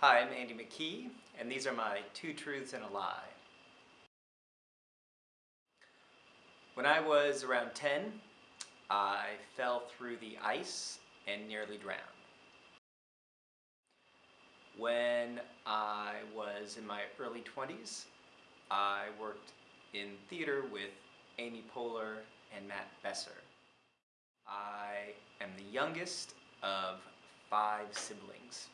Hi, I'm Andy McKee, and these are my two truths and a lie. When I was around 10, I fell through the ice and nearly drowned. When I was in my early 20s, I worked in theater with Amy Poehler and Matt Besser. I am the youngest of five siblings.